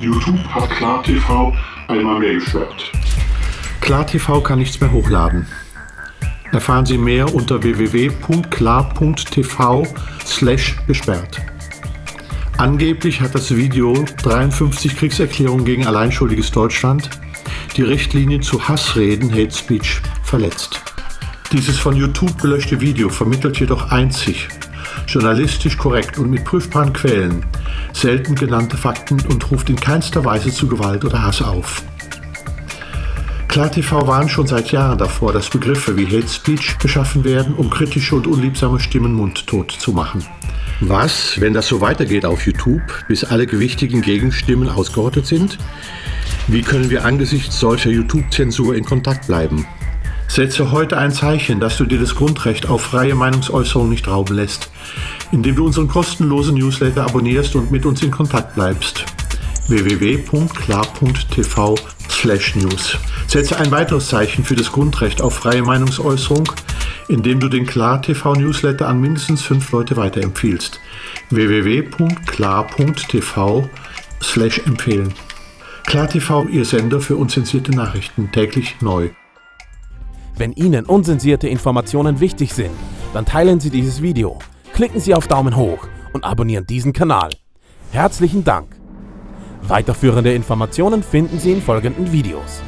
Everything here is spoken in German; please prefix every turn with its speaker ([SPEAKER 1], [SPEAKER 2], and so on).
[SPEAKER 1] YouTube hat KlarTV einmal mehr gesperrt.
[SPEAKER 2] KlarTV kann nichts mehr hochladen. Erfahren Sie mehr unter www.klar.tv gesperrt. Angeblich hat das Video 53 Kriegserklärungen gegen alleinschuldiges Deutschland, die Richtlinie zu Hassreden, Hate Speech, verletzt. Dieses von YouTube gelöschte Video vermittelt jedoch einzig, journalistisch korrekt und mit prüfbaren Quellen, selten genannte Fakten und ruft in keinster Weise zu Gewalt oder Hass auf. KlarTV warnt schon seit Jahren davor, dass Begriffe wie Hate Speech geschaffen werden, um kritische und unliebsame Stimmen mundtot zu machen. Was, wenn das so weitergeht auf YouTube, bis alle gewichtigen Gegenstimmen ausgerottet sind? Wie können wir angesichts solcher YouTube-Zensur in Kontakt bleiben? Setze heute ein Zeichen, dass du dir das Grundrecht auf freie Meinungsäußerung nicht rauben lässt, indem du unseren kostenlosen Newsletter abonnierst und mit uns in Kontakt bleibst. www.klar.tv News. Setze ein weiteres Zeichen für das Grundrecht auf freie Meinungsäußerung, indem du den Klar TV Newsletter an mindestens fünf Leute weiterempfiehlst. www.klar.tv empfehlen. Klar TV, Ihr Sender für unzensierte Nachrichten, täglich neu.
[SPEAKER 3] Wenn Ihnen unzensierte Informationen wichtig sind, dann teilen Sie dieses Video, klicken Sie auf Daumen hoch und abonnieren diesen Kanal. Herzlichen Dank! Weiterführende Informationen finden Sie in folgenden Videos.